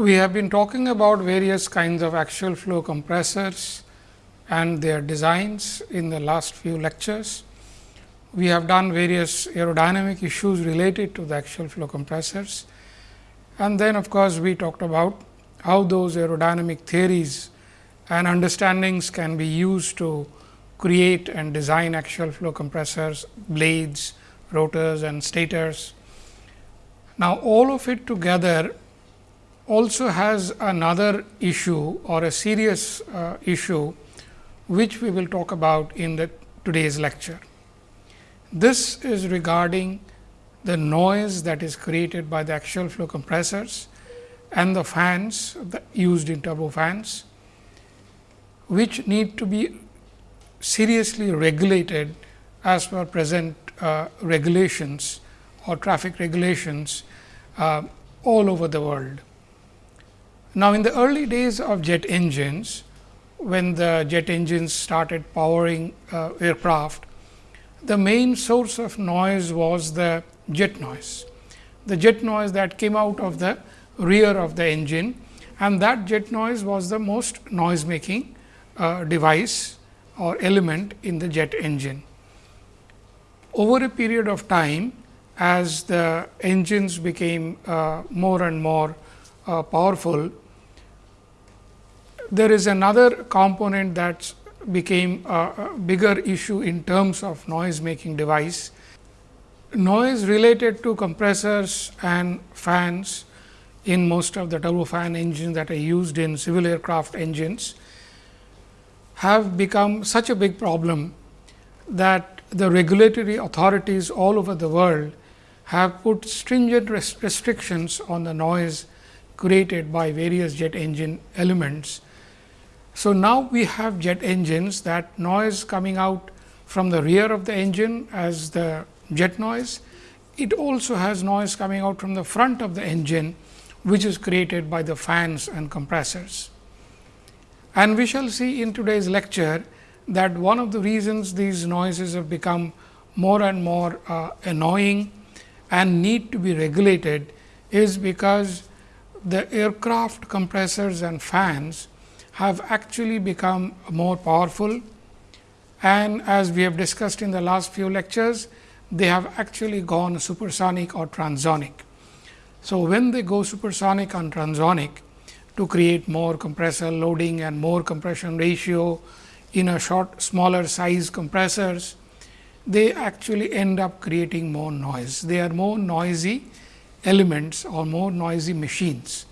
we have been talking about various kinds of axial flow compressors and their designs in the last few lectures. We have done various aerodynamic issues related to the axial flow compressors. And then of course, we talked about how those aerodynamic theories and understandings can be used to create and design axial flow compressors, blades, rotors and stators. Now, all of it together also has another issue or a serious uh, issue, which we will talk about in the today's lecture. This is regarding the noise that is created by the axial flow compressors and the fans used in turbofans, which need to be seriously regulated as per present uh, regulations or traffic regulations uh, all over the world. Now, in the early days of jet engines, when the jet engines started powering uh, aircraft, the main source of noise was the jet noise. The jet noise that came out of the rear of the engine and that jet noise was the most noise making uh, device or element in the jet engine. Over a period of time, as the engines became uh, more and more uh, powerful, there is another component that became a, bigger issue in terms of noise making device. Noise related to compressors and fans in most of the turbofan engines that are used in civil aircraft engines have become such a big problem that the regulatory authorities all over the world have put stringent restrictions on the noise created by various jet engine elements. So, now we have jet engines that noise coming out from the rear of the engine as the jet noise. It also has noise coming out from the front of the engine which is created by the fans and compressors. And we shall see in today's lecture that one of the reasons these noises have become more and more uh, annoying and need to be regulated is because the aircraft compressors and fans have actually become more powerful and as we have discussed in the last few lectures, they have actually gone supersonic or transonic. So, when they go supersonic and transonic to create more compressor loading and more compression ratio in a short smaller size compressors, they actually end up creating more noise. They are more noisy elements or more noisy machines.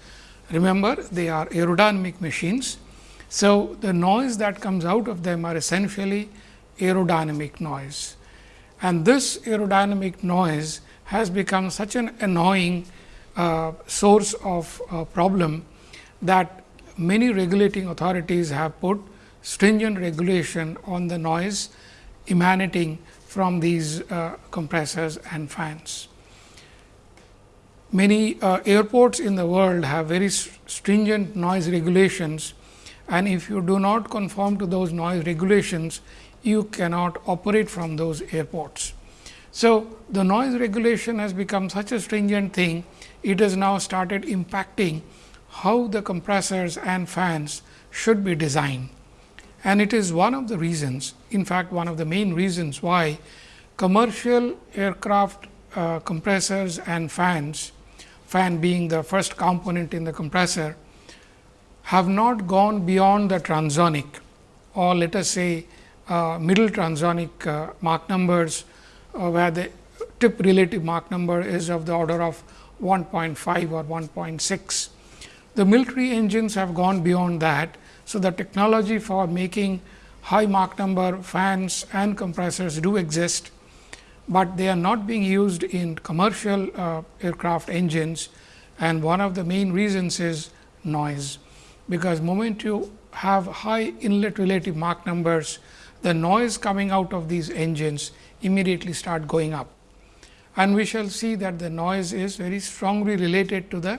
Remember, they are aerodynamic machines. So, the noise that comes out of them are essentially aerodynamic noise. And this aerodynamic noise has become such an annoying uh, source of uh, problem that many regulating authorities have put stringent regulation on the noise emanating from these uh, compressors and fans. Many uh, airports in the world have very stringent noise regulations and if you do not conform to those noise regulations, you cannot operate from those airports. So, the noise regulation has become such a stringent thing it has now started impacting how the compressors and fans should be designed. And it is one of the reasons, in fact, one of the main reasons why commercial aircraft uh, compressors and fans, fan being the first component in the compressor, have not gone beyond the transonic or let us say uh, middle transonic uh, Mach numbers, uh, where the tip relative Mach number is of the order of 1.5 or 1.6. The military engines have gone beyond that. So, the technology for making high Mach number fans and compressors do exist, but they are not being used in commercial uh, aircraft engines and one of the main reasons is noise, because moment you have high inlet relative Mach numbers, the noise coming out of these engines immediately start going up and we shall see that the noise is very strongly related to the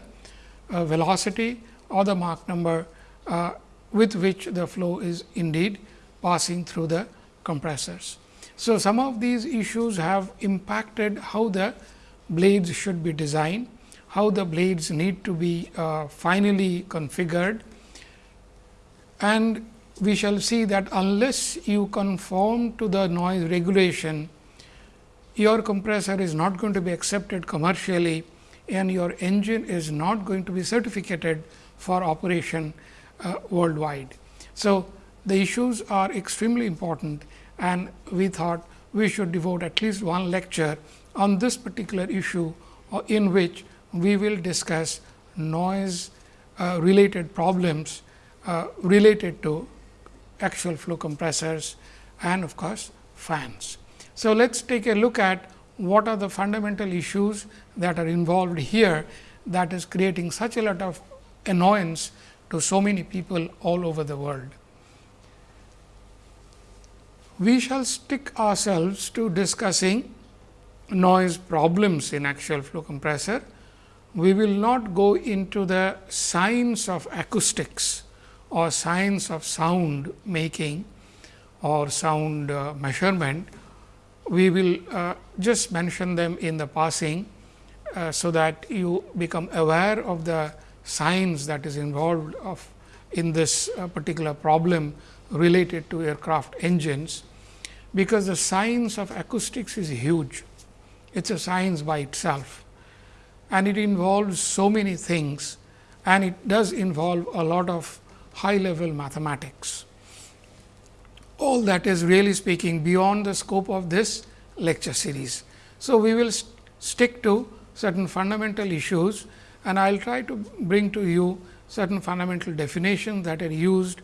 uh, velocity or the Mach number uh, with which the flow is indeed passing through the compressors. So, some of these issues have impacted how the blades should be designed. how the blades need to be uh, finally configured and we shall see that unless you conform to the noise regulation, your compressor is not going to be accepted commercially and your engine is not going to be certificated for operation uh, worldwide. So, the issues are extremely important and we thought we should devote at least one lecture on this particular issue uh, in which we will discuss noise uh, related problems uh, related to axial flow compressors and of course, fans. So, let us take a look at what are the fundamental issues that are involved here that is creating such a lot of annoyance to so many people all over the world. We shall stick ourselves to discussing noise problems in axial flow compressor. We will not go into the science of acoustics or science of sound making or sound uh, measurement, we will uh, just mention them in the passing, uh, so that you become aware of the science that is involved of in this uh, particular problem related to aircraft engines, because the science of acoustics is huge. It is a science by itself and it involves so many things and it does involve a lot of high level mathematics. All that is really speaking beyond the scope of this lecture series. So, we will st stick to certain fundamental issues and I will try to bring to you certain fundamental definitions that are used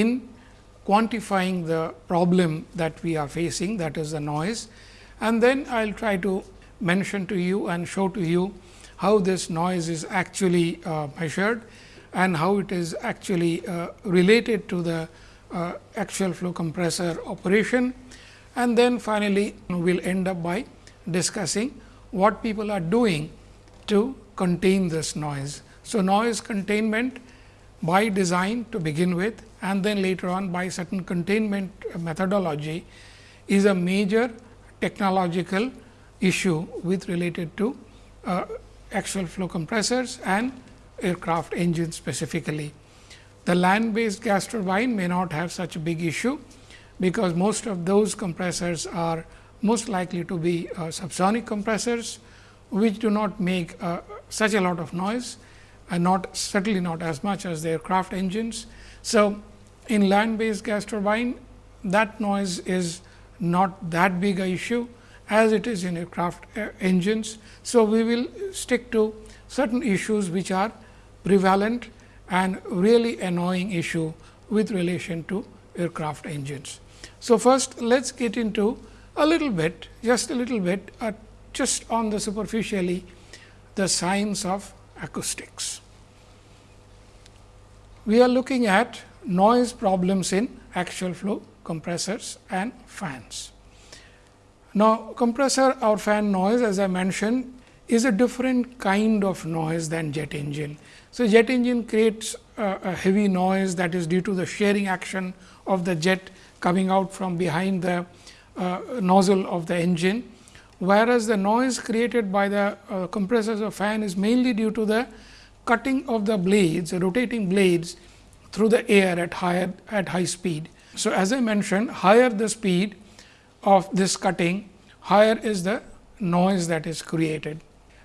in quantifying the problem that we are facing that is the noise. And then I will try to mention to you and show to you how this noise is actually uh, measured and how it is actually uh, related to the uh, axial flow compressor operation. And then finally, we will end up by discussing what people are doing to contain this noise. So, noise containment by design to begin with and then later on by certain containment methodology is a major technological issue with related to uh, flow compressors and aircraft engines specifically. The land based gas turbine may not have such a big issue, because most of those compressors are most likely to be uh, subsonic compressors, which do not make uh, such a lot of noise and not certainly not as much as the aircraft engines. So, in land based gas turbine that noise is not that big a issue as it is in aircraft uh, engines. So, we will stick to certain issues which are prevalent and really annoying issue with relation to aircraft engines. So, first let us get into a little bit just a little bit uh, just on the superficially the science of acoustics. We are looking at noise problems in axial flow compressors and fans. Now, compressor or fan noise as I mentioned is a different kind of noise than jet engine. So, jet engine creates a, a heavy noise that is due to the shearing action of the jet coming out from behind the uh, nozzle of the engine, whereas the noise created by the uh, compressors of fan is mainly due to the cutting of the blades, rotating blades through the air at higher at high speed. So, as I mentioned higher the speed of this cutting, higher is the noise that is created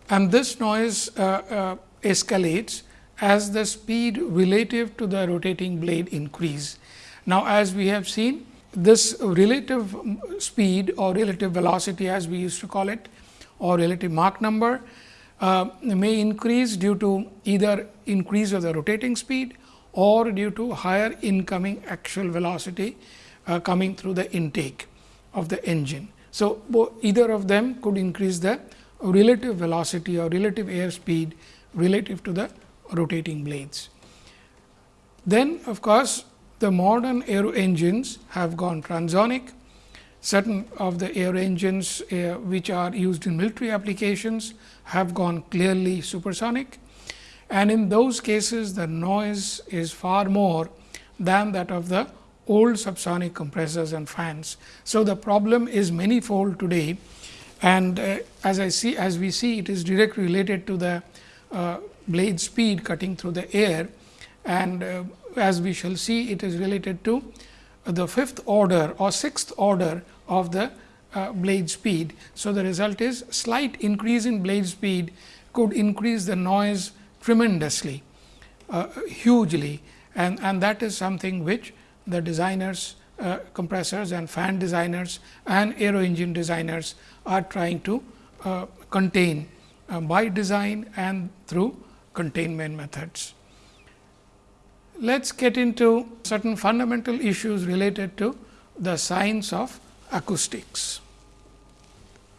and this noise uh, uh, escalates as the speed relative to the rotating blade increase. Now, as we have seen this relative speed or relative velocity as we used to call it or relative Mach number uh, may increase due to either increase of the rotating speed or due to higher incoming axial velocity uh, coming through the intake of the engine. So, either of them could increase the relative velocity or relative air speed relative to the rotating blades. Then of course, the modern aero engines have gone transonic. Certain of the aero engines uh, which are used in military applications have gone clearly supersonic and in those cases the noise is far more than that of the old subsonic compressors and fans. So, the problem is manifold today and uh, as I see as we see it is directly related to the uh, blade speed cutting through the air and uh, as we shall see it is related to the fifth order or sixth order of the uh, blade speed. So, the result is slight increase in blade speed could increase the noise tremendously, uh, hugely and, and that is something which the designers uh, compressors and fan designers and aero engine designers are trying to uh, contain uh, by design and through containment methods. Let us get into certain fundamental issues related to the science of acoustics.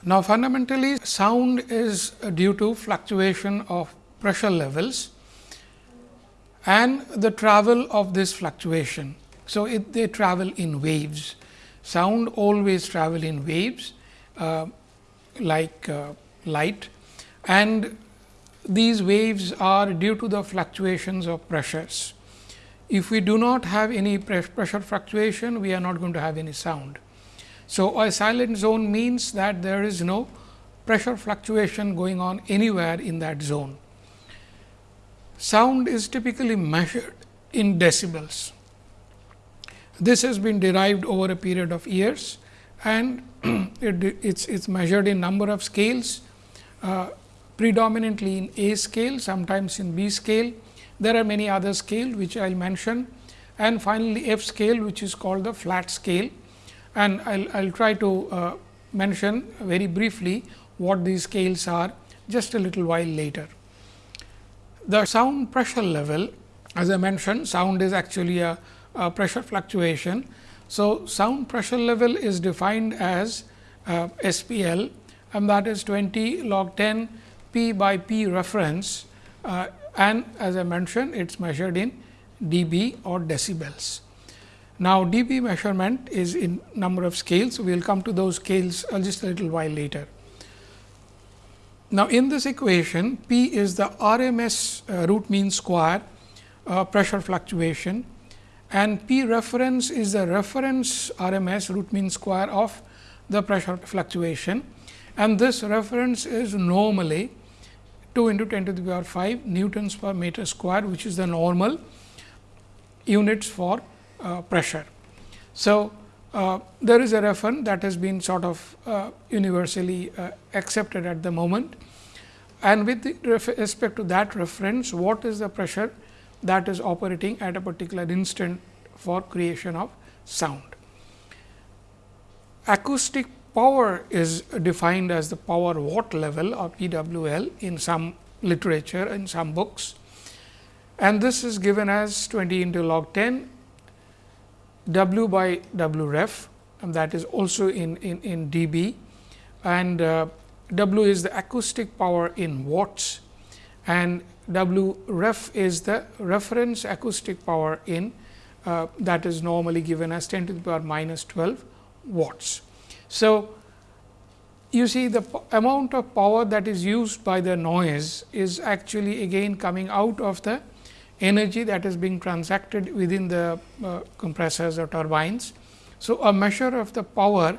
Now, fundamentally sound is due to fluctuation of pressure levels and the travel of this fluctuation. So, it, they travel in waves. Sound always travel in waves uh, like uh, light and these waves are due to the fluctuations of pressures. If we do not have any pressure fluctuation, we are not going to have any sound. So, a silent zone means that there is no pressure fluctuation going on anywhere in that zone. Sound is typically measured in decibels. This has been derived over a period of years and it, it's, it's measured in number of scales, uh, predominantly in A scale, sometimes in B scale. There are many other scale which I will mention and finally, F scale which is called the flat scale and I will try to uh, mention very briefly what these scales are just a little while later. The sound pressure level as I mentioned sound is actually a uh, pressure fluctuation. So, sound pressure level is defined as uh, SPL and that is 20 log 10 P by P reference uh, and as I mentioned it is measured in dB or decibels. Now, dB measurement is in number of scales. We will come to those scales uh, just a little while later. Now, in this equation P is the RMS uh, root mean square uh, pressure fluctuation and P reference is the reference RMS root mean square of the pressure fluctuation and this reference is normally 2 into 10 to the power 5 newtons per meter square which is the normal units for uh, pressure. So, uh, there is a reference that has been sort of uh, universally uh, accepted at the moment and with respect to that reference what is the pressure that is operating at a particular instant for creation of sound. Acoustic power is defined as the power watt level of PWL in some literature in some books and this is given as 20 into log 10 W by W ref and that is also in, in, in dB and uh, W is the acoustic power in watts and W ref is the reference acoustic power in uh, that is normally given as 10 to the power minus 12 watts. So, you see the amount of power that is used by the noise is actually again coming out of the energy that is being transacted within the uh, compressors or turbines. So, a measure of the power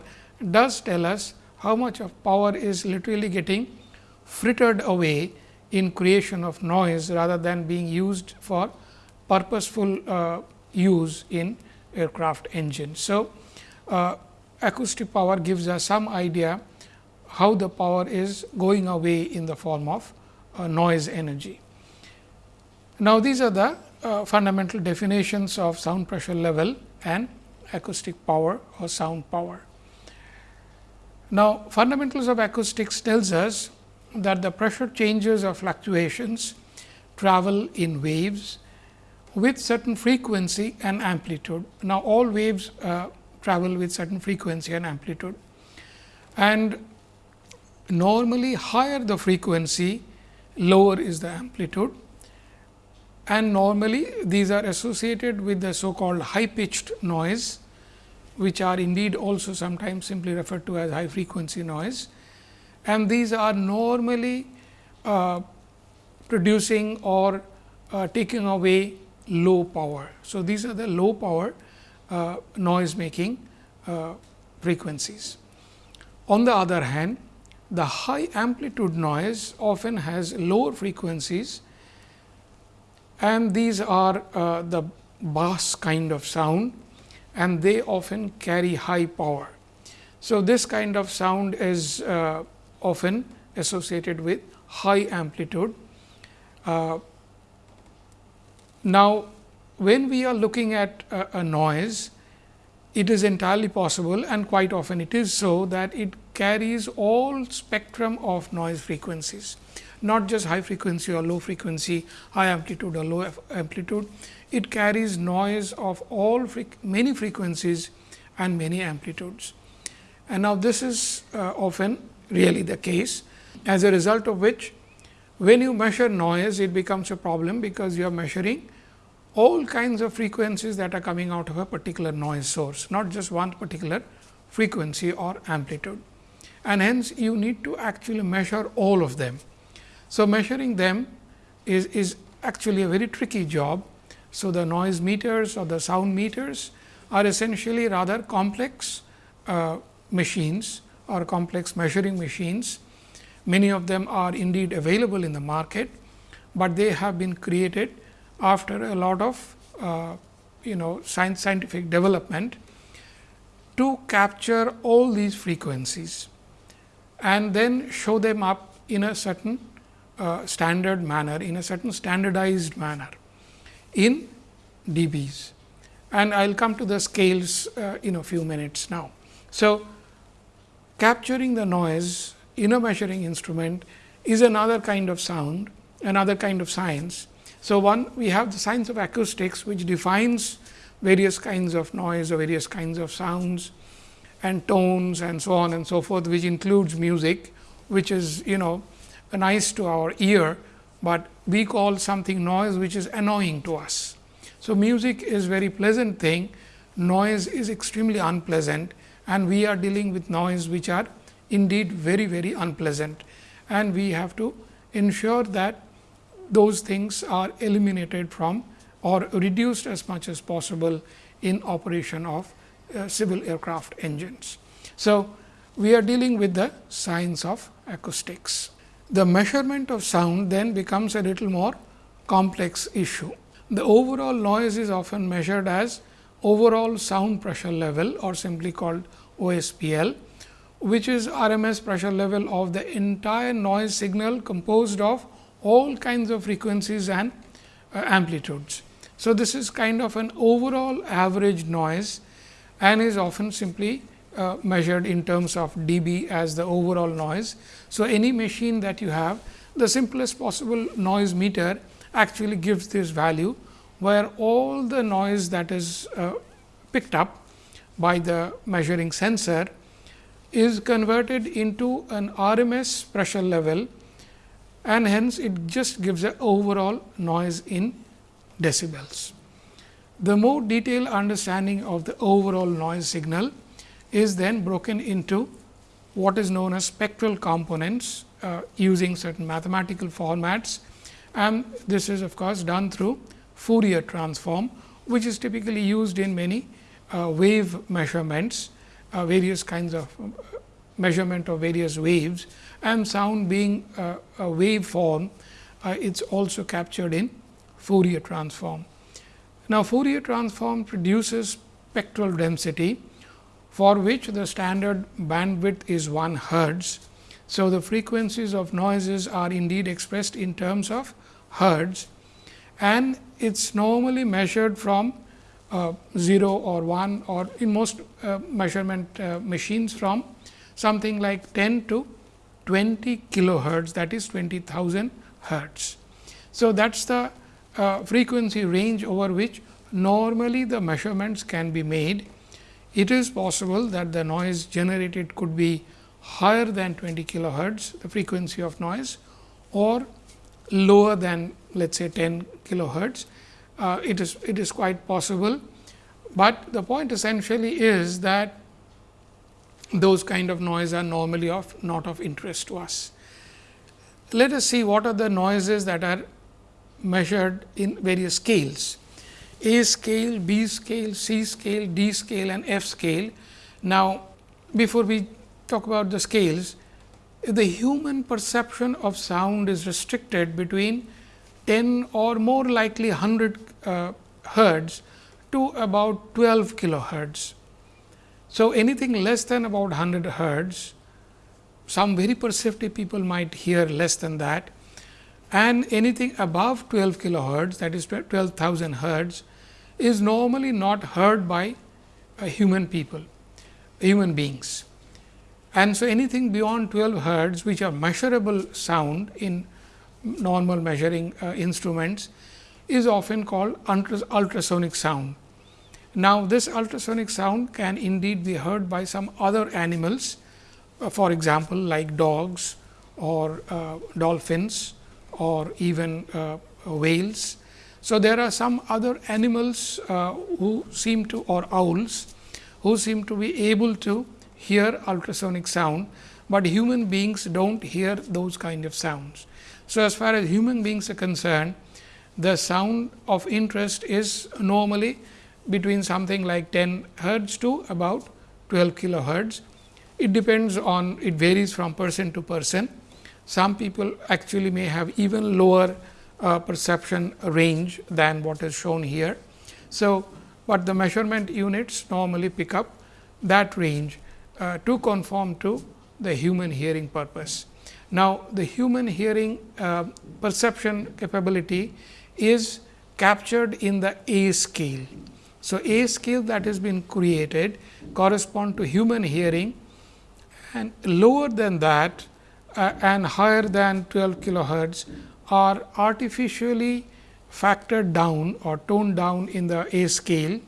does tell us how much of power is literally getting frittered away in creation of noise rather than being used for purposeful uh, use in aircraft engines. So, uh, acoustic power gives us some idea how the power is going away in the form of uh, noise energy. Now, these are the uh, fundamental definitions of sound pressure level and acoustic power or sound power. Now, fundamentals of acoustics tells us that the pressure changes or fluctuations travel in waves with certain frequency and amplitude. Now, all waves uh, travel with certain frequency and amplitude. And normally higher the frequency lower is the amplitude. And normally these are associated with the so called high pitched noise which are indeed also sometimes simply referred to as high frequency noise. And these are normally uh, producing or uh, taking away low power. So, these are the low power uh, noise making uh, frequencies. On the other hand, the high amplitude noise often has lower frequencies and these are uh, the bass kind of sound and they often carry high power. So, this kind of sound is uh, often associated with high amplitude. Uh, now, when we are looking at a, a noise, it is entirely possible and quite often it is so that it carries all spectrum of noise frequencies, not just high frequency or low frequency, high amplitude or low amplitude. It carries noise of all many frequencies and many amplitudes. And now, this is uh, often really the case as a result of which when you measure noise it becomes a problem because you are measuring all kinds of frequencies that are coming out of a particular noise source, not just one particular frequency or amplitude. And hence, you need to actually measure all of them. So, measuring them is, is actually a very tricky job. So, the noise meters or the sound meters are essentially rather complex uh, machines or complex measuring machines. Many of them are indeed available in the market, but they have been created after a lot of uh, you know science, scientific development to capture all these frequencies and then show them up in a certain uh, standard manner, in a certain standardized manner in dBs. And I will come to the scales uh, in a few minutes now. So, capturing the noise in a measuring instrument is another kind of sound, another kind of science so, one we have the science of acoustics which defines various kinds of noise or various kinds of sounds and tones and so on and so forth, which includes music, which is you know nice to our ear, but we call something noise which is annoying to us. So, music is very pleasant thing, noise is extremely unpleasant and we are dealing with noise which are indeed very very unpleasant and we have to ensure that those things are eliminated from or reduced as much as possible in operation of uh, civil aircraft engines. So, we are dealing with the science of acoustics. The measurement of sound then becomes a little more complex issue. The overall noise is often measured as overall sound pressure level or simply called OSPL, which is RMS pressure level of the entire noise signal composed of all kinds of frequencies and uh, amplitudes. So, this is kind of an overall average noise and is often simply uh, measured in terms of dB as the overall noise. So, any machine that you have the simplest possible noise meter actually gives this value, where all the noise that is uh, picked up by the measuring sensor is converted into an RMS pressure level and hence it just gives an overall noise in decibels. The more detailed understanding of the overall noise signal is then broken into what is known as spectral components uh, using certain mathematical formats and this is of course, done through Fourier transform, which is typically used in many uh, wave measurements, uh, various kinds of uh, measurement of various waves and sound being a, a wave form, uh, it is also captured in Fourier transform. Now, Fourier transform produces spectral density for which the standard bandwidth is 1 hertz. So, the frequencies of noises are indeed expressed in terms of hertz and it is normally measured from uh, 0 or 1 or in most uh, measurement uh, machines from something like 10 to 20 kilohertz that is 20,000 hertz. So, that is the uh, frequency range over which normally the measurements can be made. It is possible that the noise generated could be higher than 20 kilohertz the frequency of noise or lower than let us say 10 kilohertz. Uh, it is it is quite possible, but the point essentially is that those kind of noise are normally of not of interest to us. Let us see what are the noises that are measured in various scales A scale, B scale, C scale, D scale and F scale. Now, before we talk about the scales, the human perception of sound is restricted between 10 or more likely 100 uh, hertz to about 12 kilohertz. So, anything less than about 100 hertz, some very perceptive people might hear less than that and anything above 12 kilohertz that is 12,000 hertz is normally not heard by uh, human people, human beings. And so, anything beyond 12 hertz which are measurable sound in normal measuring uh, instruments is often called ultrasonic sound. Now, this ultrasonic sound can indeed be heard by some other animals, uh, for example, like dogs or uh, dolphins or even uh, whales. So, there are some other animals uh, who seem to or owls who seem to be able to hear ultrasonic sound, but human beings do not hear those kind of sounds. So, as far as human beings are concerned, the sound of interest is normally between something like 10 hertz to about 12 kilohertz. It depends on it varies from person to person. Some people actually may have even lower uh, perception range than what is shown here. So, but the measurement units normally pick up that range uh, to conform to the human hearing purpose. Now, the human hearing uh, perception capability is captured in the A scale. So, A scale that has been created correspond to human hearing and lower than that uh, and higher than 12 kilohertz are artificially factored down or toned down in the A scale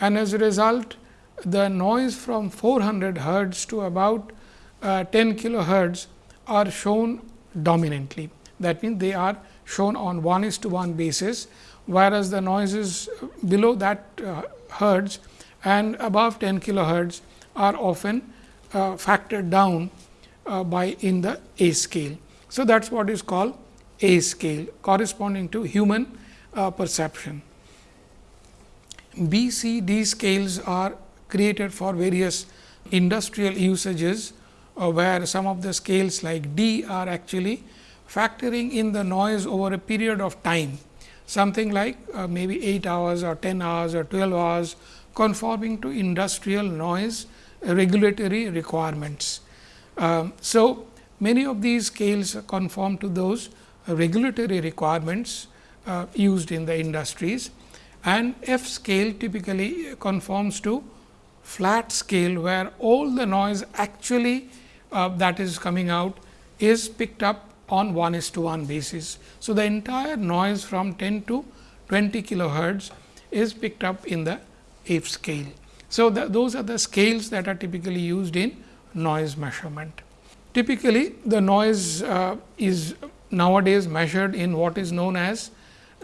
and as a result the noise from 400 hertz to about uh, 10 kilohertz are shown dominantly. That means, they are shown on 1 is to 1 basis whereas, the noises below that uh, hertz and above 10 kilohertz are often uh, factored down uh, by in the A scale. So, that is what is called A scale corresponding to human uh, perception. B, C, D scales are created for various industrial usages, uh, where some of the scales like D are actually factoring in the noise over a period of time something like uh, maybe 8 hours or 10 hours or 12 hours conforming to industrial noise regulatory requirements. Um, so, many of these scales conform to those regulatory requirements uh, used in the industries and F scale typically conforms to flat scale where all the noise actually uh, that is coming out is picked up on 1 is to 1 basis. So, the entire noise from 10 to 20 kilohertz is picked up in the F scale. So, the, those are the scales that are typically used in noise measurement. Typically, the noise uh, is nowadays measured in what is known as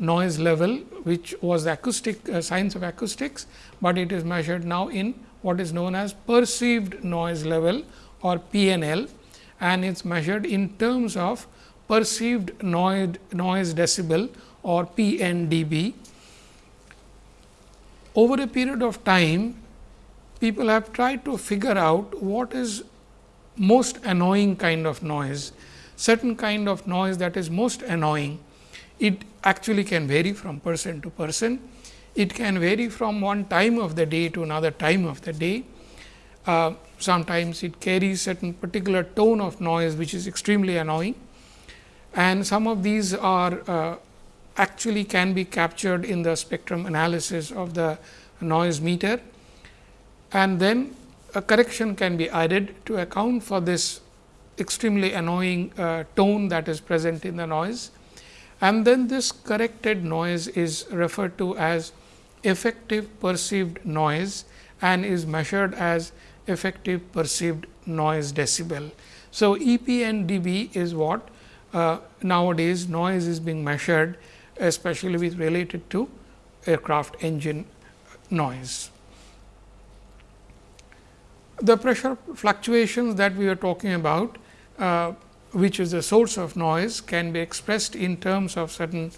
noise level, which was the acoustic uh, science of acoustics, but it is measured now in what is known as perceived noise level or PNL and it is measured in terms of perceived noise, noise decibel or PNDB. Over a period of time, people have tried to figure out what is most annoying kind of noise, certain kind of noise that is most annoying. It actually can vary from person to person. It can vary from one time of the day to another time of the day. Uh, sometimes it carries certain particular tone of noise, which is extremely annoying and some of these are uh, actually can be captured in the spectrum analysis of the noise meter and then a correction can be added to account for this extremely annoying uh, tone that is present in the noise. And then this corrected noise is referred to as effective perceived noise and is measured as effective perceived noise decibel. So, EPNDB is what uh, nowadays noise is being measured especially with related to aircraft engine noise. The pressure fluctuations that we are talking about, uh, which is the source of noise can be expressed in terms of certain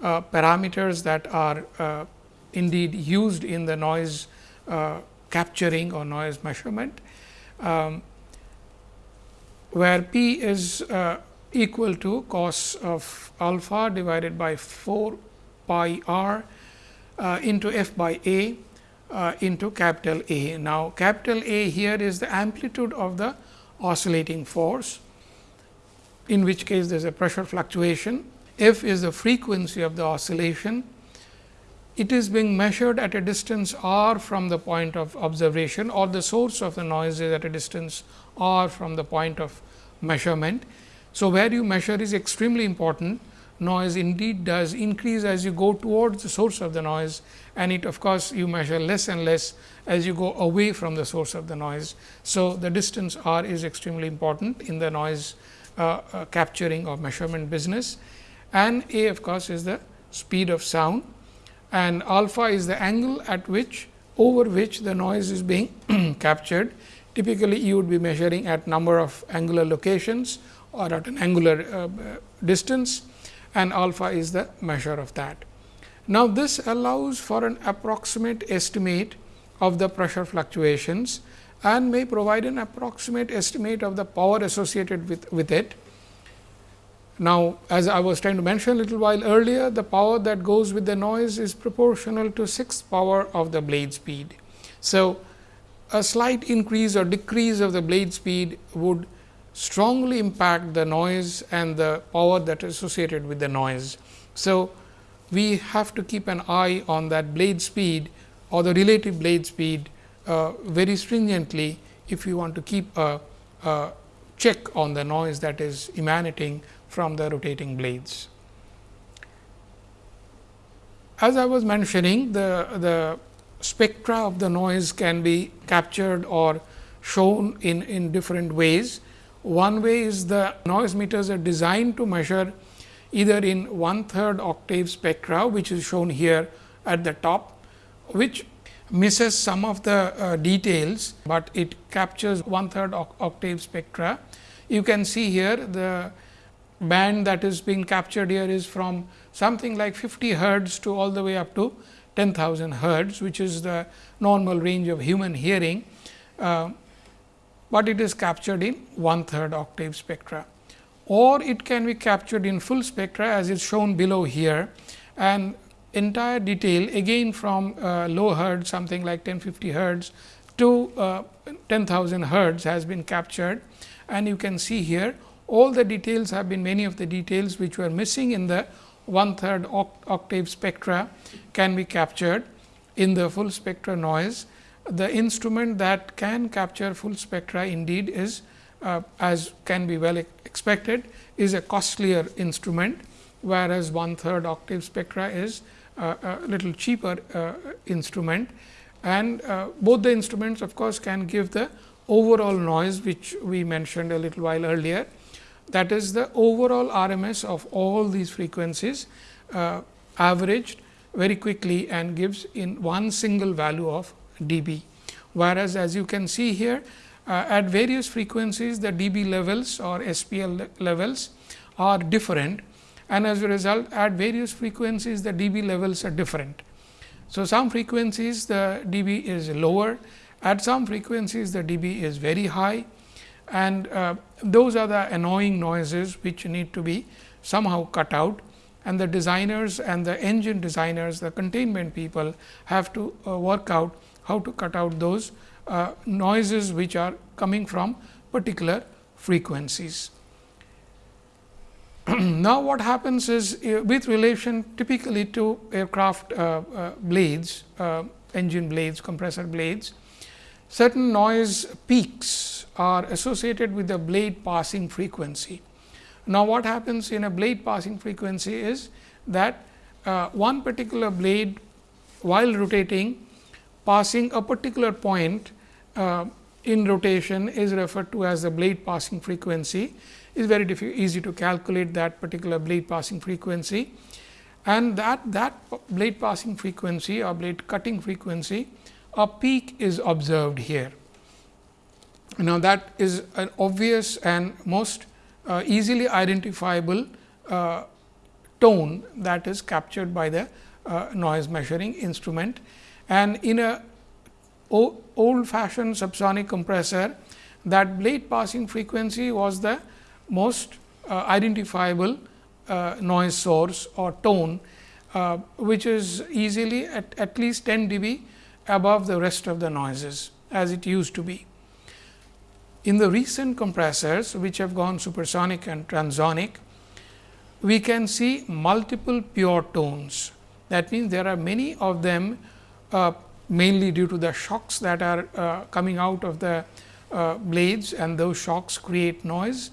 uh, parameters that are uh, indeed used in the noise uh, capturing or noise measurement. Um, where p is uh, equal to cos of alpha divided by 4 pi r uh, into f by a uh, into capital A. Now, capital A here is the amplitude of the oscillating force, in which case there is a pressure fluctuation. F is the frequency of the oscillation. It is being measured at a distance r from the point of observation or the source of the noise is at a distance r from the point of measurement. So, where you measure is extremely important noise indeed does increase as you go towards the source of the noise and it of course, you measure less and less as you go away from the source of the noise. So, the distance r is extremely important in the noise uh, uh, capturing or measurement business and a of course, is the speed of sound and alpha is the angle at which over which the noise is being captured. Typically, you would be measuring at number of angular locations or at an angular uh, distance and alpha is the measure of that. Now, this allows for an approximate estimate of the pressure fluctuations and may provide an approximate estimate of the power associated with, with it. Now, as I was trying to mention a little while earlier, the power that goes with the noise is proportional to sixth power of the blade speed. So, a slight increase or decrease of the blade speed would strongly impact the noise and the power that is associated with the noise. So, we have to keep an eye on that blade speed or the relative blade speed uh, very stringently if you want to keep a, a check on the noise that is emanating from the rotating blades. As I was mentioning the, the spectra of the noise can be captured or shown in, in different ways. One way is the noise meters are designed to measure either in one third octave spectra, which is shown here at the top, which misses some of the uh, details, but it captures one third octave spectra. You can see here the band that is being captured here is from something like 50 hertz to all the way up to 10,000 hertz, which is the normal range of human hearing. Uh, but it is captured in one third octave spectra. Or it can be captured in full spectra as is shown below here. And entire detail again from uh, low hertz something like 1050 hertz to uh, 10,000 hertz has been captured. And you can see here all the details have been many of the details which were missing in the one third octave spectra can be captured in the full spectra noise the instrument that can capture full spectra indeed is uh, as can be well expected is a costlier instrument, whereas one third octave spectra is uh, a little cheaper uh, instrument. And uh, both the instruments of course, can give the overall noise which we mentioned a little while earlier. That is the overall RMS of all these frequencies uh, averaged very quickly and gives in one single value of dB. Whereas, as you can see here uh, at various frequencies the dB levels or SPL levels are different and as a result at various frequencies the dB levels are different. So, some frequencies the dB is lower, at some frequencies the dB is very high and uh, those are the annoying noises which need to be somehow cut out and the designers and the engine designers, the containment people have to uh, work out how to cut out those uh, noises which are coming from particular frequencies. now, what happens is uh, with relation typically to aircraft uh, uh, blades, uh, engine blades, compressor blades, certain noise peaks are associated with the blade passing frequency. Now, what happens in a blade passing frequency is that uh, one particular blade while rotating passing a particular point uh, in rotation is referred to as the blade passing frequency. Is very easy to calculate that particular blade passing frequency. And that that blade passing frequency or blade cutting frequency a peak is observed here. Now, that is an obvious and most uh, easily identifiable uh, tone that is captured by the uh, noise measuring instrument and in a old fashioned subsonic compressor, that blade passing frequency was the most uh, identifiable uh, noise source or tone, uh, which is easily at, at least 10 dB above the rest of the noises as it used to be. In the recent compressors, which have gone supersonic and transonic, we can see multiple pure tones. That means, there are many of them uh, mainly due to the shocks that are uh, coming out of the uh, blades and those shocks create noise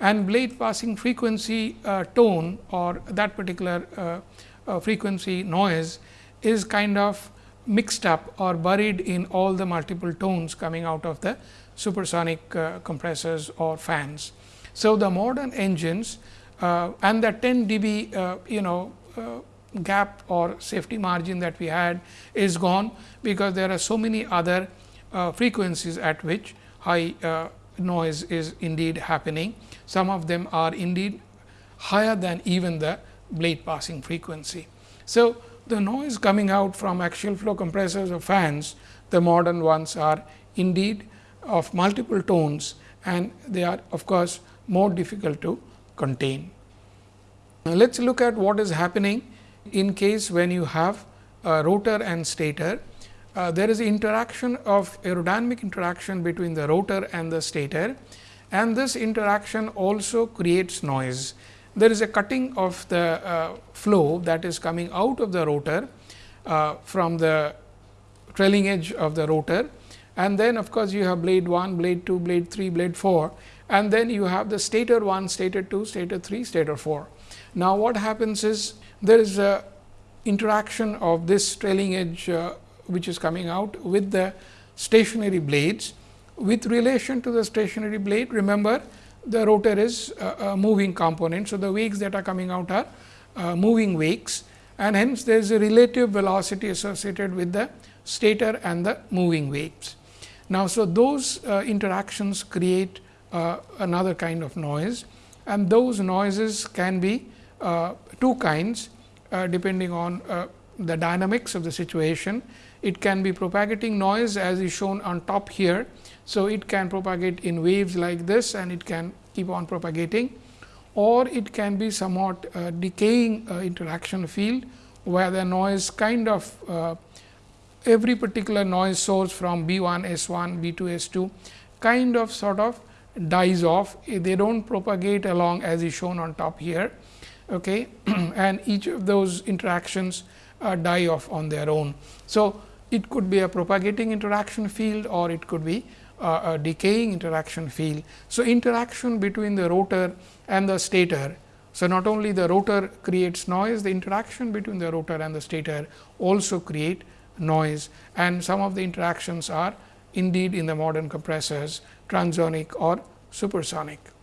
and blade passing frequency uh, tone or that particular uh, frequency noise is kind of mixed up or buried in all the multiple tones coming out of the supersonic uh, compressors or fans. So, the modern engines uh, and the 10 dB uh, you know gap or safety margin that we had is gone, because there are so many other uh, frequencies at which high uh, noise is indeed happening. Some of them are indeed higher than even the blade passing frequency. So, the noise coming out from axial flow compressors or fans, the modern ones are indeed of multiple tones and they are of course, more difficult to contain. Now, let us look at what is happening in case when you have a rotor and stator uh, there is interaction of aerodynamic interaction between the rotor and the stator and this interaction also creates noise. There is a cutting of the uh, flow that is coming out of the rotor uh, from the trailing edge of the rotor and then of course, you have blade 1, blade 2, blade 3, blade 4 and then you have the stator 1, stator 2, stator 3, stator 4. Now, what happens is there is a interaction of this trailing edge uh, which is coming out with the stationary blades. With relation to the stationary blade, remember the rotor is a, a moving component. So, the wakes that are coming out are uh, moving wakes and hence there is a relative velocity associated with the stator and the moving wakes. Now, so those uh, interactions create uh, another kind of noise and those noises can be uh, two kinds uh, depending on uh, the dynamics of the situation it can be propagating noise as is shown on top here. So, it can propagate in waves like this and it can keep on propagating or it can be somewhat uh, decaying uh, interaction field, where the noise kind of uh, every particular noise source from B 1, S 1, B 2, S 2 kind of sort of dies off. They do not propagate along as is shown on top here okay? and each of those interactions uh, die off on their own. So, it could be a propagating interaction field or it could be a decaying interaction field. So, interaction between the rotor and the stator. So, not only the rotor creates noise, the interaction between the rotor and the stator also create noise and some of the interactions are indeed in the modern compressors transonic or supersonic.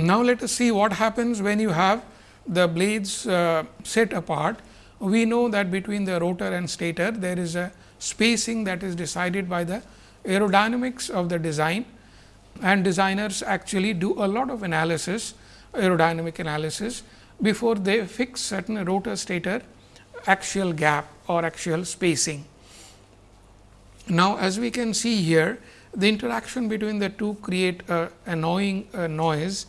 Now, let us see what happens when you have the blades uh, set apart. We know that between the rotor and stator there is a spacing that is decided by the aerodynamics of the design. And designers actually do a lot of analysis aerodynamic analysis before they fix certain rotor stator axial gap or axial spacing. Now, as we can see here the interaction between the two create a annoying uh, noise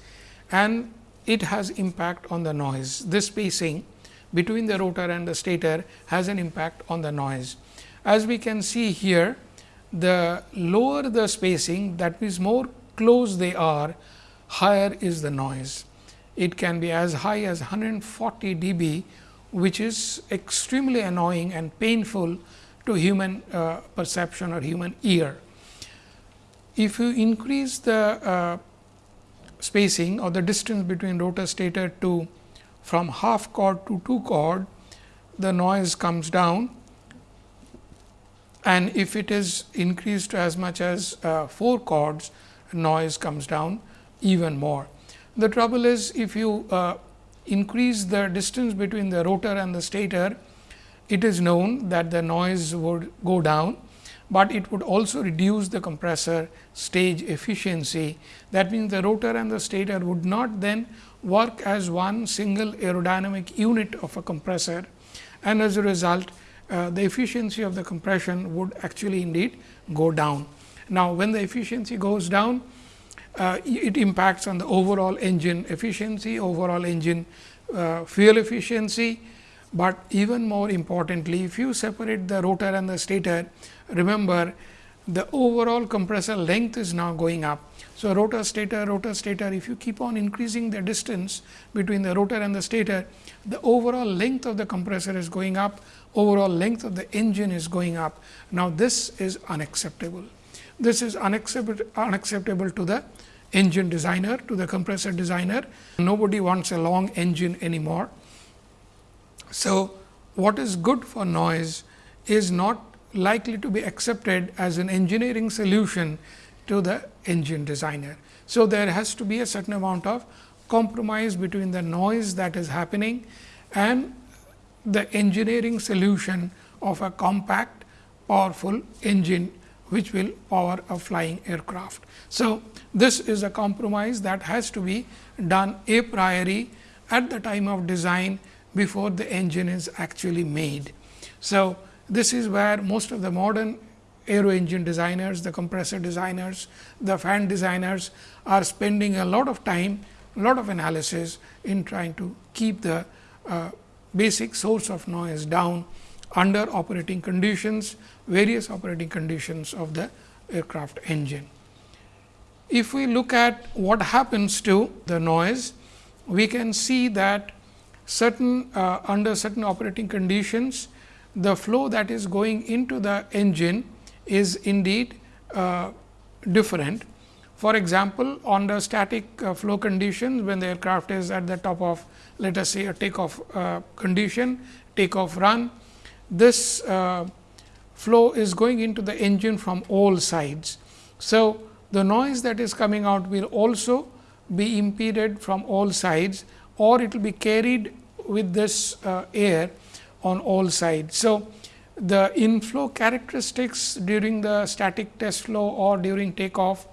and it has impact on the noise. This spacing between the rotor and the stator has an impact on the noise. As we can see here, the lower the spacing that means more close they are, higher is the noise. It can be as high as 140 dB, which is extremely annoying and painful to human uh, perception or human ear. If you increase the uh, spacing or the distance between rotor stator to from half chord to 2 chord, the noise comes down and if it is increased to as much as uh, 4 chords, noise comes down even more. The trouble is if you uh, increase the distance between the rotor and the stator, it is known that the noise would go down, but it would also reduce the compressor stage efficiency. That means, the rotor and the stator would not then work as one single aerodynamic unit of a compressor and as a result uh, the efficiency of the compression would actually indeed go down. Now, when the efficiency goes down, uh, it impacts on the overall engine efficiency, overall engine uh, fuel efficiency, but even more importantly, if you separate the rotor and the stator, remember the overall compressor length is now going up. So, rotor stator rotor stator if you keep on increasing the distance between the rotor and the stator, the overall length of the compressor is going up, overall length of the engine is going up. Now, this is unacceptable. This is unacceptable, unacceptable to the engine designer, to the compressor designer. Nobody wants a long engine anymore. So, what is good for noise is not likely to be accepted as an engineering solution to the engine designer. So, there has to be a certain amount of compromise between the noise that is happening and the engineering solution of a compact powerful engine which will power a flying aircraft. So, this is a compromise that has to be done a priori at the time of design before the engine is actually made. So, this is where most of the modern aero engine designers, the compressor designers, the fan designers are spending a lot of time, a lot of analysis in trying to keep the uh, basic source of noise down under operating conditions, various operating conditions of the aircraft engine. If we look at what happens to the noise, we can see that certain uh, under certain operating conditions, the flow that is going into the engine is indeed uh, different. For example, on the static uh, flow conditions, when the aircraft is at the top of let us say a takeoff uh, condition, takeoff run, this uh, flow is going into the engine from all sides. So, the noise that is coming out will also be impeded from all sides or it will be carried with this uh, air on all sides. So, the inflow characteristics during the static test flow or during takeoff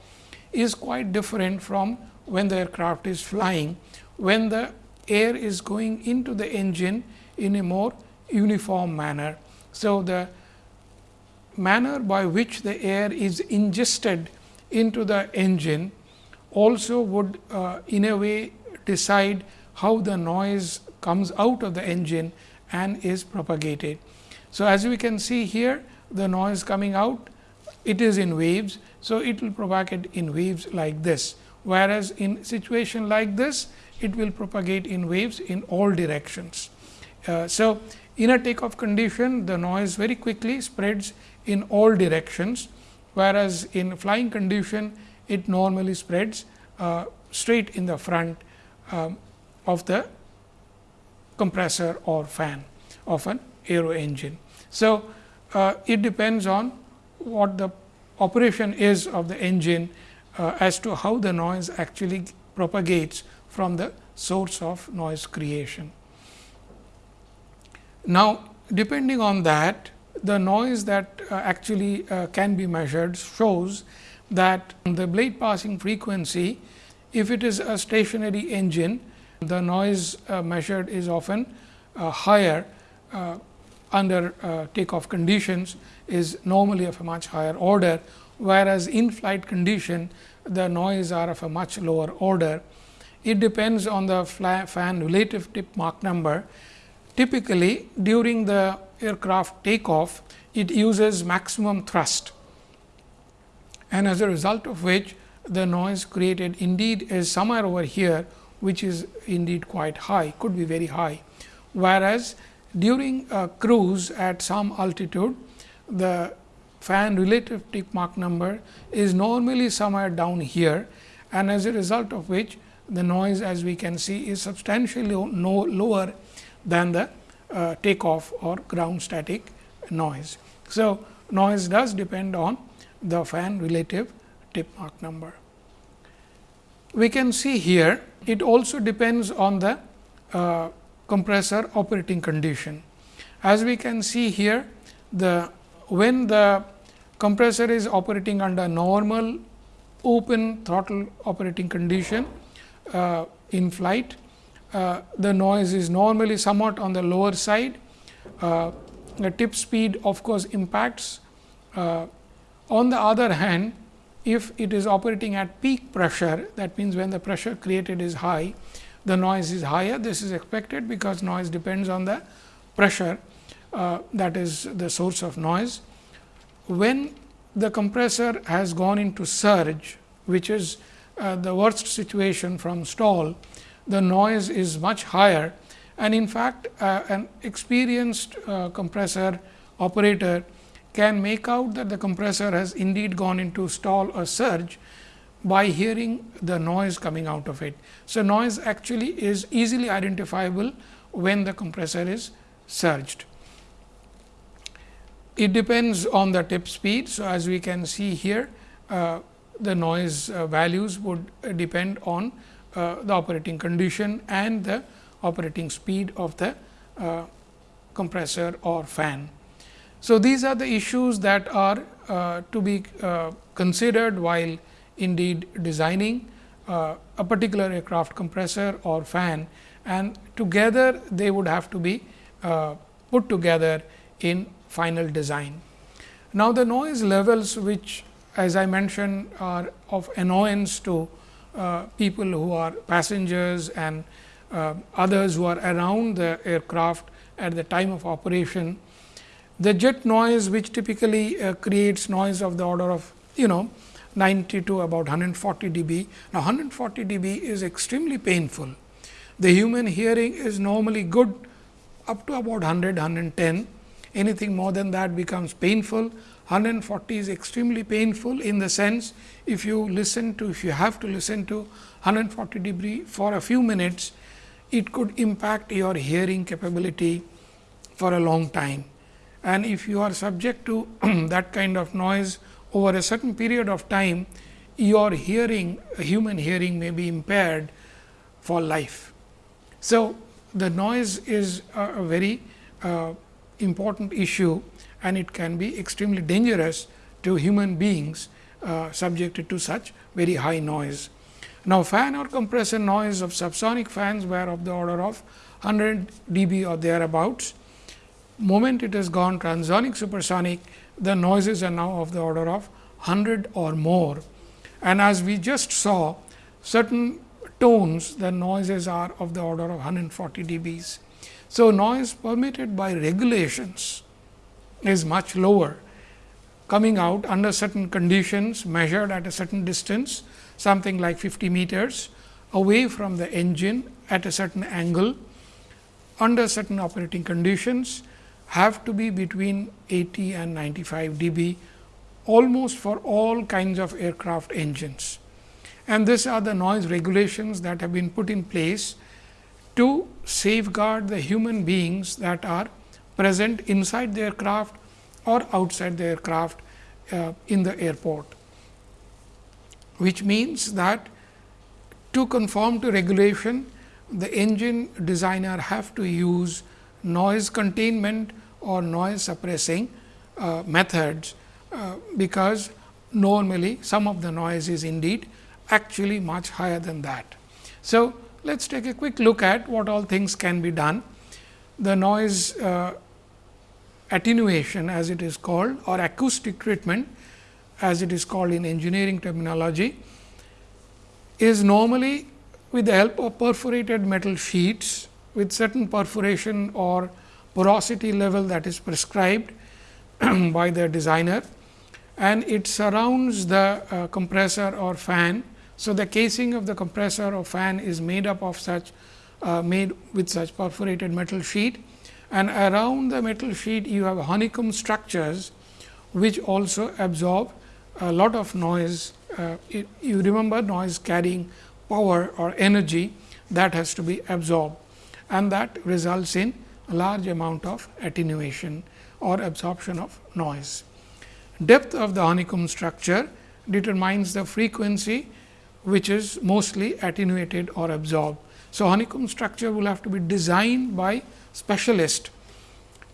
is quite different from when the aircraft is flying, when the air is going into the engine in a more uniform manner. So, the manner by which the air is ingested into the engine also would uh, in a way decide how the noise comes out of the engine and is propagated. So, as we can see here the noise coming out it is in waves. So, it will propagate in waves like this, whereas in situation like this it will propagate in waves in all directions. Uh, so, in a takeoff condition the noise very quickly spreads in all directions, whereas in flying condition it normally spreads uh, straight in the front um, of the compressor or fan of an aero engine. So, uh, it depends on what the operation is of the engine uh, as to how the noise actually propagates from the source of noise creation. Now, depending on that the noise that uh, actually uh, can be measured shows that the blade passing frequency, if it is a stationary engine, the noise uh, measured is often uh, higher uh, under takeoff conditions is normally of a much higher order, whereas in flight condition the noise are of a much lower order. It depends on the fan relative tip Mach number. Typically, during the aircraft takeoff, it uses maximum thrust and as a result of which the noise created indeed is somewhere over here, which is indeed quite high, could be very high. Whereas, during a cruise at some altitude, the fan relative tip Mach number is normally somewhere down here and as a result of which the noise as we can see is substantially no lower than the uh, takeoff or ground static noise. So, noise does depend on the fan relative tip Mach number. We can see here it also depends on the uh, compressor operating condition. As we can see here the when the compressor is operating under normal open throttle operating condition uh, in flight, uh, the noise is normally somewhat on the lower side. Uh, the tip speed of course, impacts. Uh, on the other hand, if it is operating at peak pressure that means, when the pressure created is high the noise is higher this is expected because noise depends on the pressure uh, that is the source of noise. When the compressor has gone into surge which is uh, the worst situation from stall the noise is much higher and in fact, uh, an experienced uh, compressor operator can make out that the compressor has indeed gone into stall or surge by hearing the noise coming out of it. So, noise actually is easily identifiable when the compressor is surged. It depends on the tip speed. So, as we can see here uh, the noise uh, values would depend on uh, the operating condition and the operating speed of the uh, compressor or fan. So, these are the issues that are uh, to be uh, considered while indeed designing uh, a particular aircraft compressor or fan and together they would have to be uh, put together in final design. Now, the noise levels which as I mentioned are of annoyance to uh, people who are passengers and uh, others who are around the aircraft at the time of operation. The jet noise which typically uh, creates noise of the order of you know 90 to about 140 dB. Now, 140 dB is extremely painful. The human hearing is normally good up to about 100, 110. Anything more than that becomes painful. 140 is extremely painful in the sense if you listen to if you have to listen to 140 dB for a few minutes it could impact your hearing capability for a long time. And if you are subject to that kind of noise over a certain period of time, your hearing, human hearing may be impaired for life. So, the noise is a, very uh, important issue and it can be extremely dangerous to human beings uh, subjected to such very high noise. Now, fan or compressor noise of subsonic fans were of the order of 100 dB or thereabouts. Moment it has gone transonic supersonic, the noises are now of the order of 100 or more. And as we just saw, certain tones, the noises are of the order of 140 dBs. So, noise permitted by regulations is much lower coming out under certain conditions measured at a certain distance something like 50 meters away from the engine at a certain angle under certain operating conditions have to be between 80 and 95 dB almost for all kinds of aircraft engines. And these are the noise regulations that have been put in place to safeguard the human beings that are present inside the aircraft or outside the aircraft uh, in the airport which means that to conform to regulation the engine designer have to use noise containment or noise suppressing uh, methods, uh, because normally some of the noise is indeed actually much higher than that. So, let us take a quick look at what all things can be done. The noise uh, attenuation as it is called or acoustic treatment as it is called in engineering terminology, is normally with the help of perforated metal sheets with certain perforation or porosity level that is prescribed by the designer and it surrounds the uh, compressor or fan. So, the casing of the compressor or fan is made up of such uh, made with such perforated metal sheet and around the metal sheet you have honeycomb structures which also absorb a lot of noise. Uh, it, you remember noise carrying power or energy that has to be absorbed and that results in a large amount of attenuation or absorption of noise. Depth of the honeycomb structure determines the frequency which is mostly attenuated or absorbed. So, honeycomb structure will have to be designed by specialist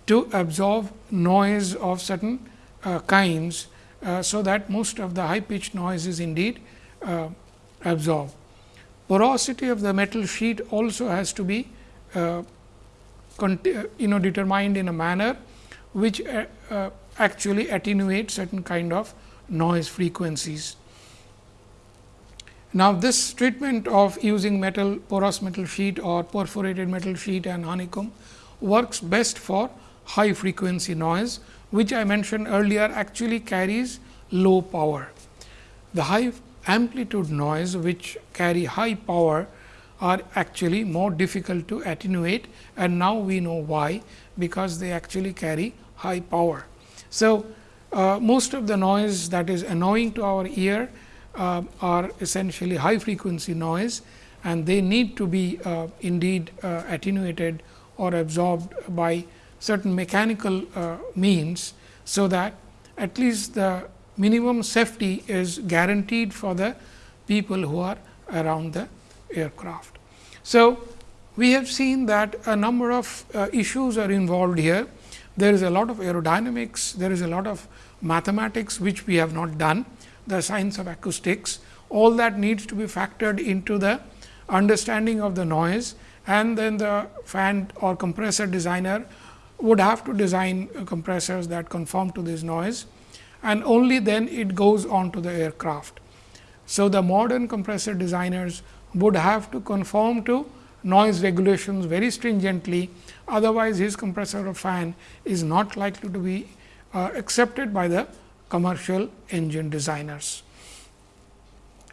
to absorb noise of certain uh, kinds uh, so that most of the high pitched noise is indeed uh, absorbed. Porosity of the metal sheet also has to be uh, you know determined in a manner which uh, uh, actually attenuate certain kind of noise frequencies. Now, this treatment of using metal porous metal sheet or perforated metal sheet and honeycomb works best for high frequency noise, which I mentioned earlier actually carries low power. The high amplitude noise which carry high power are actually more difficult to attenuate and now we know why because they actually carry high power. So, uh, most of the noise that is annoying to our ear uh, are essentially high frequency noise and they need to be uh, indeed uh, attenuated or absorbed by certain mechanical uh, means. So, that at least the minimum safety is guaranteed for the people who are around the aircraft. So, we have seen that a number of uh, issues are involved here. There is a lot of aerodynamics, there is a lot of mathematics which we have not done the science of acoustics, all that needs to be factored into the understanding of the noise and then the fan or compressor designer would have to design compressors that conform to this noise and only then it goes on to the aircraft. So, the modern compressor designers would have to conform to noise regulations very stringently, otherwise his compressor or fan is not likely to be uh, accepted by the commercial engine designers.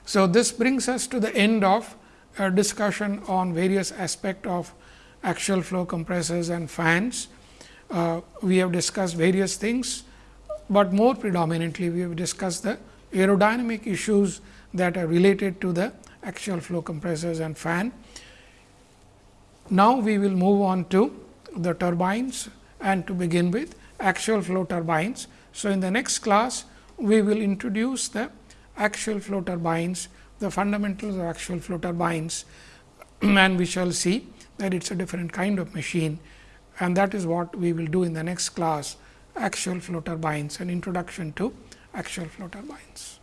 So, this brings us to the end of a discussion on various aspects of axial flow compressors and fans. Uh, we have discussed various things, but more predominantly we have discussed the aerodynamic issues that are related to the axial flow compressors and fan. Now, we will move on to the turbines and to begin with axial flow turbines. So, in the next class, we will introduce the axial flow turbines, the fundamentals of axial flow turbines and we shall see that it is a different kind of machine and that is what we will do in the next class axial flow turbines and introduction to axial flow turbines.